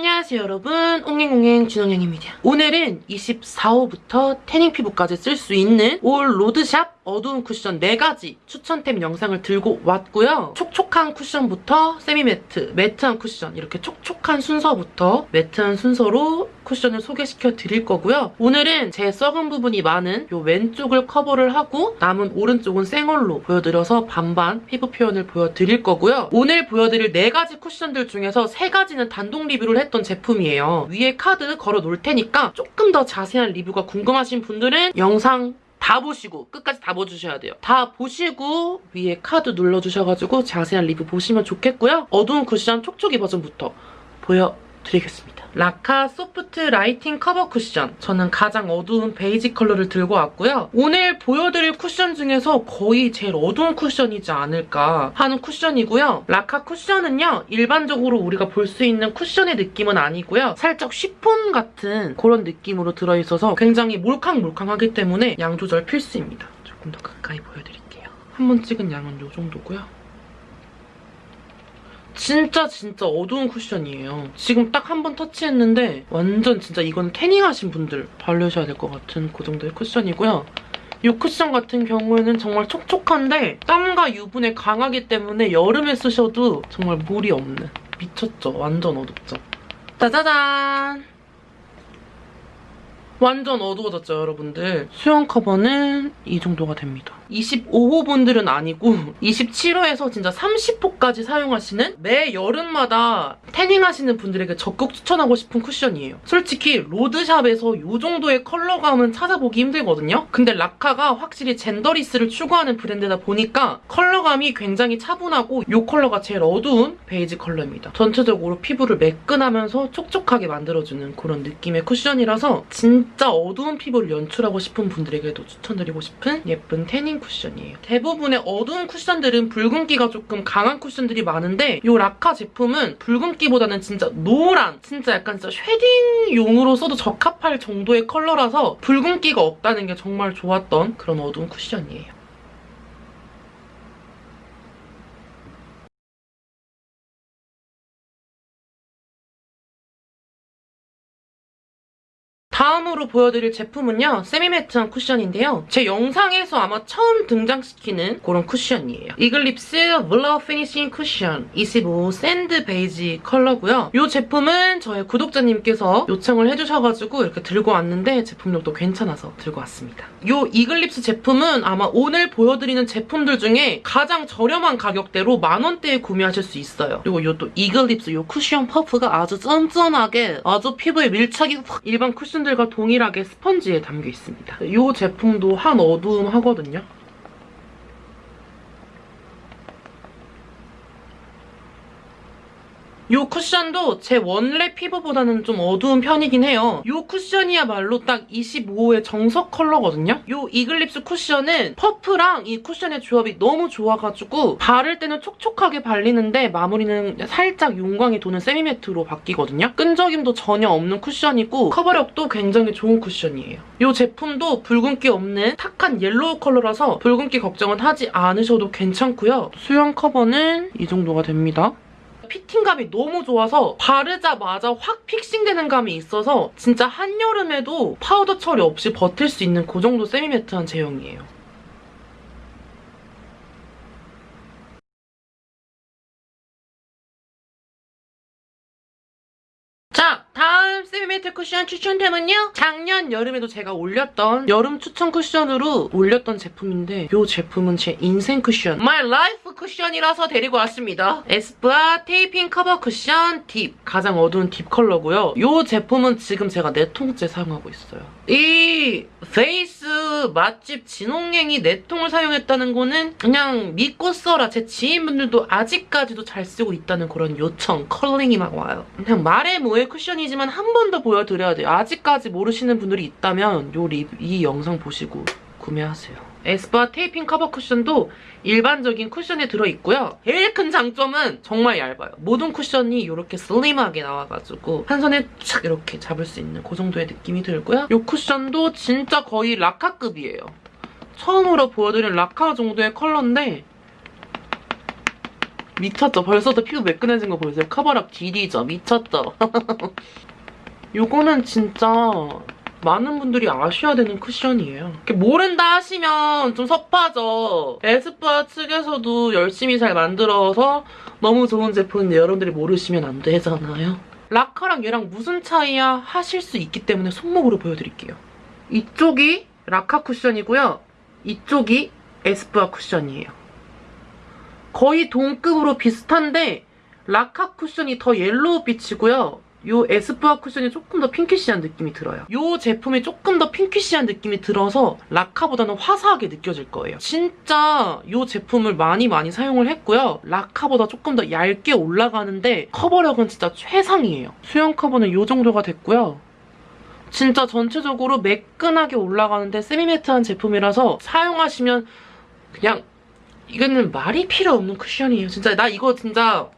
안녕하세요 여러분 옹행옹행 진홍영입니다. 오늘은 24호부터 태닝 피부까지 쓸 수 있는 all 로드샵 어두운 쿠션 4가지 추천템 영상을 들고 왔고요. 촉촉한 쿠션부터 semi-matte, 매트한 쿠션 이렇게 촉촉한 순서부터 매트한 순서로 쿠션을 소개시켜 드릴 거고요. 오늘은 제 썩은 부분이 많은 이 왼쪽을 커버를 하고 남은 오른쪽은 생얼로 보여드려서 반반 피부 표현을 보여드릴 거고요. 오늘 보여드릴 4가지 쿠션들 중에서 3가지는 단독 리뷰를 했던 제품이에요. 위에 카드 걸어 놓을 테니까 조금 더 자세한 리뷰가 궁금하신 분들은 영상 다 보시고 끝까지 다 봐주셔야 돼요. 다 보시고 위에 카드 눌러주셔가지고 자세한 리뷰 보시면 좋겠고요. 어두운 쿠션 촉촉이 버전부터 보여 드리겠습니다. 라카 소프트 라이팅 커버 쿠션 저는 가장 어두운 베이지 컬러를 들고 왔고요. 오늘 보여드릴 쿠션 중에서 거의 제일 어두운 쿠션이지 않을까 하는 쿠션이고요. 라카 쿠션은요. 일반적으로 우리가 볼 수 있는 쿠션의 느낌은 아니고요. 살짝 쉬폰 같은 그런 느낌으로 들어있어서 굉장히 몰캉몰캉하기 때문에 양 조절 필수입니다. 조금 더 가까이 보여드릴게요. 한 번 찍은 양은 이 정도고요. 진짜 진짜 어두운 쿠션이에요. 지금 딱 한 번 터치했는데 완전 진짜 이건 태닝하신 분들 바르셔야 될 것 같은 그 정도의 쿠션이고요. 이 쿠션 같은 경우에는 정말 촉촉한데 땀과 유분에 강하기 때문에 여름에 쓰셔도 정말 물이 없는 미쳤죠? 완전 어둡죠? 짜자잔! 완전 어두워졌죠, 여러분들? 수영 커버는 이 정도가 됩니다. 25호 분들은 아니고 27호에서 진짜 30호까지 사용하시는 매 여름마다 태닝 하시는 분들에게 적극 추천하고 싶은 쿠션이에요. 솔직히 로드샵에서 이 정도의 컬러감은 찾아보기 힘들거든요. 근데 라카가 확실히 genderless를 추구하는 브랜드다 보니까 컬러감이 굉장히 차분하고 이 컬러가 제일 어두운 베이지 컬러입니다. 전체적으로 피부를 매끈하면서 촉촉하게 만들어주는 그런 느낌의 쿠션이라서 진짜 어두운 피부를 연출하고 싶은 분들에게도 추천드리고 싶은 예쁜 태닝 쿠션이에요. 대부분의 어두운 쿠션들은 붉은기가 조금 강한 쿠션들이 많은데 이 라카 제품은 붉은기보다는 진짜 노란, 진짜 약간 진짜 shading용으로 써도 적합할 정도의 컬러라서 붉은기가 없다는 게 정말 좋았던 그런 어두운 쿠션이에요. 다음으로 보여드릴 제품은요. semi-matte한 쿠션인데요. 제 영상에서 아마 처음 등장시키는 그런 쿠션이에요. 이글립스 블러 피니싱 쿠션 25 샌드 베이지 컬러고요. 이 제품은 저의 구독자님께서 요청을 해주셔가지고 이렇게 들고 왔는데 제품력도 괜찮아서 들고 왔습니다. 이 이글립스 제품은 아마 오늘 보여드리는 제품들 중에 가장 저렴한 가격대로 만원대에 구매하실 수 있어요. 그리고 이 또 이글립스 이 쿠션 퍼프가 아주 쫀쫀하게 아주 피부에 밀착이 확 일반 쿠션들 제품들과 동일하게 스펀지에 담겨 있습니다. 이 제품도 한 어두움 하거든요. 이 쿠션도 제 원래 피부보다는 좀 어두운 편이긴 해요. 이 쿠션이야말로 딱 25호의 정석 컬러거든요. 이 이글립스 쿠션은 퍼프랑 이 쿠션의 조합이 너무 좋아가지고 바를 때는 촉촉하게 발리는데 마무리는 살짝 윤광이 도는 semi-matte로 바뀌거든요. 끈적임도 전혀 없는 쿠션이고 커버력도 굉장히 좋은 쿠션이에요. 이 제품도 붉은기 없는 탁한 옐로우 컬러라서 붉은기 걱정은 하지 않으셔도 괜찮고요. 수염 커버는 이 정도가 됩니다. fitting감이 너무 좋아서 바르자마자 확 fixing되는 감이 있어서 진짜 한여름에도 파우더 처리 없이 버틸 수 있는 그 정도 semi-matte한 제형이에요. 자, semi-matte 쿠션 추천템은요. 작년 여름에도 제가 올렸던 여름 추천 쿠션으로 올렸던 제품인데 이 제품은 제 인생 쿠션, My Life 쿠션이라서 데리고 왔습니다. 에스쁘아 테이핑 커버 쿠션 deep, 가장 어두운 deep 컬러고요. 이 제품은 지금 제가 네 통째 사용하고 있어요. 이 face 맛집 진홍행이 네 통을 사용했다는 거는 그냥 믿고 써라. 제 지인분들도 아직까지도 잘 쓰고 있다는 그런 요청, calling이 막 와요. 그냥 말해 뭐해 쿠션이지만 한 번 더 보여드려야 돼요. 아직까지 모르시는 분들이 있다면 요 리, 이 영상 보시고 구매하세요. 에스쁘아 테이핑 커버 쿠션도 일반적인 쿠션에 들어있고요. 제일 큰 장점은 정말 얇아요. 모든 쿠션이 이렇게 슬림하게 나와가지고 한 손에 착 이렇게 잡을 수 있는 그 정도의 느낌이 들고요. 이 쿠션도 진짜 거의 라카급이에요. 처음으로 보여드린 라카 정도의 컬러인데 미쳤죠? 벌써도 피부 매끈해진 거 보이세요? 커버력 디디죠? 미쳤죠? 요거는 진짜 많은 분들이 아셔야 되는 쿠션이에요. 모른다 하시면 좀 섭하죠. 에스쁘아 측에서도 열심히 잘 만들어서 너무 좋은 제품인데 여러분들이 모르시면 안 되잖아요. 라카랑 얘랑 무슨 차이야 하실 수 있기 때문에 손목으로 보여드릴게요. 이쪽이 라카 쿠션이고요. 이쪽이 에스쁘아 쿠션이에요. 거의 동급으로 비슷한데 라카 쿠션이 더 yellow 빛이고요. 요 에스쁘아 쿠션이 조금 더 pinkish한 느낌이 들어요. 요 제품이 조금 더 pinkish한 느낌이 들어서 라카보다는 화사하게 느껴질 거예요. 진짜 요 제품을 많이 많이 사용을 했고요. 라카보다 조금 더 얇게 올라가는데 커버력은 진짜 최상이에요. 수염 커버는 요 정도가 됐고요. 진짜 전체적으로 매끈하게 올라가는데 semi-matte한 제품이라서 사용하시면 그냥 이거는 말이 필요 없는 쿠션이에요. 진짜 나 이거 진짜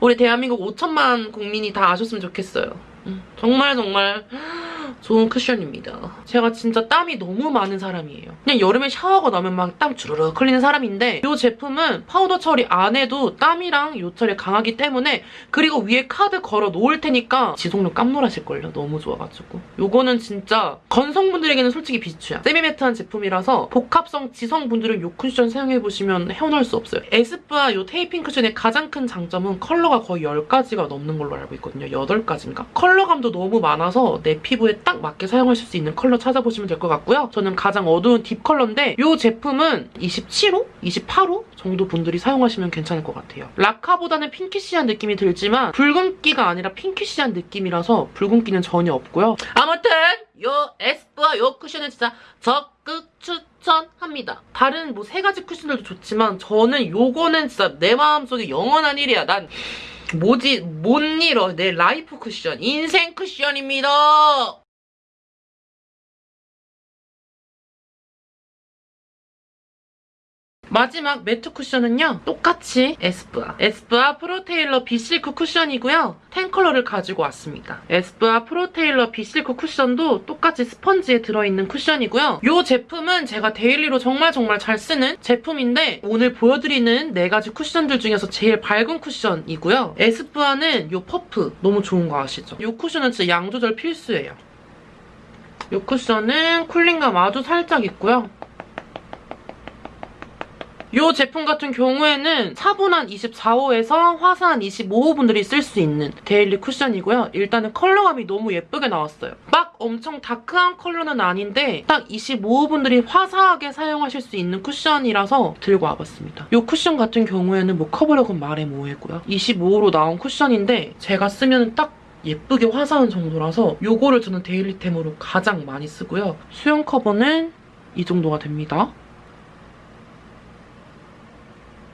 우리 대한민국 5천만 국민이 다 아셨으면 좋겠어요. 음, 정말 정말 좋은 쿠션입니다. 제가 진짜 땀이 너무 많은 사람이에요. 그냥 여름에 샤워하고 나면 막 땀 주르륵 흘리는 사람인데 이 제품은 파우더 처리 안 해도 땀이랑 요철이 강하기 때문에 그리고 위에 카드 걸어 놓을 테니까 지속력 깜놀하실걸요. 너무 좋아가지고. 요거는 진짜 건성분들에게는 솔직히 비추야. semi-matte한 제품이라서 복합성 지성분들은 요 쿠션 사용해보시면 헤어나올 수 없어요. 에스쁘아 요 테이핑 쿠션의 가장 큰 장점은 컬러가 거의 10가지가 넘는 걸로 알고 있거든요. 8가지인가? 컬러감도 너무 많아서 내 피부에 딱 맞게 사용하실 수 있는 컬러 찾아보시면 될 것 같고요. 저는 가장 어두운 deep 컬러인데 이 제품은 27호? 28호? 정도 분들이 사용하시면 괜찮을 것 같아요. 라카보다는 pinkish한 느낌이 들지만 붉은기가 아니라 pinkish한 느낌이라서 붉은기는 전혀 없고요. 아무튼 요 에스쁘아 요 쿠션은 진짜 적극 추천합니다. 다른 뭐 세 가지 쿠션들도 좋지만 저는 요거는 진짜 내 마음속에 영원한 1위야. 난 뭐지 못 잃어 내 life 쿠션 인생 쿠션입니다. 마지막 매트 쿠션은요. 똑같이 에스쁘아. 에스쁘아 프로테일러 비실크 쿠션이고요. 10컬러를 가지고 왔습니다. 에스쁘아 프로테일러 비실크 쿠션도 똑같이 스펀지에 들어있는 쿠션이고요. 이 제품은 제가 daily로 정말 정말 잘 쓰는 제품인데 오늘 보여드리는 4가지 쿠션들 중에서 제일 밝은 쿠션이고요. 에스쁘아는 이 퍼프 너무 좋은 거 아시죠? 이 쿠션은 진짜 양 조절 필수예요. 이 쿠션은 cooling감 아주 살짝 있고요. 이 제품 같은 경우에는 차분한 24호에서 화사한 25호 분들이 쓸 수 있는 daily 쿠션이고요. 일단은 컬러감이 너무 예쁘게 나왔어요. 막 엄청 dark한 컬러는 아닌데 딱 25호 분들이 화사하게 사용하실 수 있는 쿠션이라서 들고 와봤습니다. 이 쿠션 같은 경우에는 뭐 커버력은 말해 뭐해고요. 25호로 나온 쿠션인데 제가 쓰면 딱 예쁘게 화사한 정도라서 이거를 저는 데일리템으로 가장 많이 쓰고요. 수영 커버는 이 정도가 됩니다.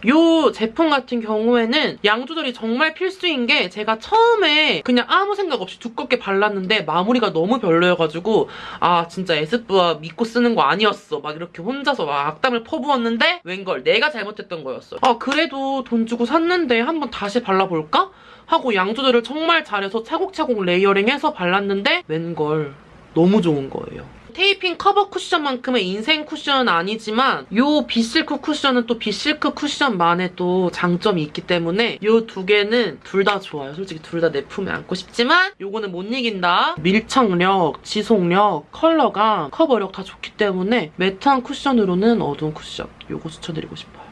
이 제품 같은 경우에는 양 조절이 정말 필수인 게 제가 처음에 그냥 아무 생각 없이 두껍게 발랐는데 마무리가 너무 별로여가지고 아 진짜 에스쁘아 믿고 쓰는 거 아니었어 막 이렇게 혼자서 막 악담을 퍼부었는데 웬걸 내가 잘못했던 거였어 아 그래도 돈 주고 샀는데 한번 다시 발라볼까? 하고 양 조절을 정말 잘해서 차곡차곡 layering해서 발랐는데 웬걸 너무 좋은 거예요. 테이핑 커버 쿠션만큼의 인생 쿠션은 아니지만 이 비실크 쿠션은 또 비실크 쿠션만의 또 장점이 있기 때문에 이 두 개는 둘 다 좋아요. 솔직히 둘 다 내 품에 안고 싶지만 이거는 못 이긴다. 밀착력, 지속력, 컬러감, 커버력 다 좋기 때문에 매트한 쿠션으로는 어두운 쿠션 이거 추천드리고 싶어요.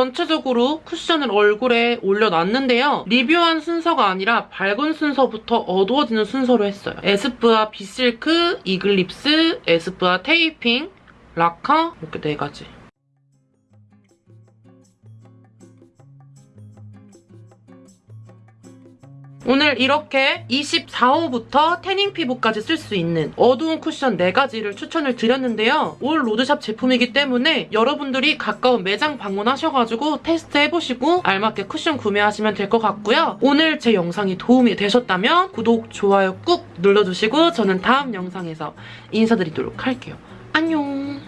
전체적으로 쿠션을 얼굴에 올려놨는데요. 리뷰한 순서가 아니라 밝은 순서부터 어두워지는 순서로 했어요. 에스쁘아 비실크, 이글립스, 에스쁘아 테이핑, 라카 이렇게 네 가지. 오늘 이렇게 24호부터 태닝 피부까지 쓸 수 있는 어두운 쿠션 4가지를 추천을 드렸는데요. all 로드샵 제품이기 때문에 여러분들이 가까운 매장 방문하셔가지고 테스트해보시고 알맞게 쿠션 구매하시면 될 것 같고요. 오늘 제 영상이 도움이 되셨다면 구독, 좋아요 꾹 눌러주시고 저는 다음 영상에서 인사드리도록 할게요. 안녕!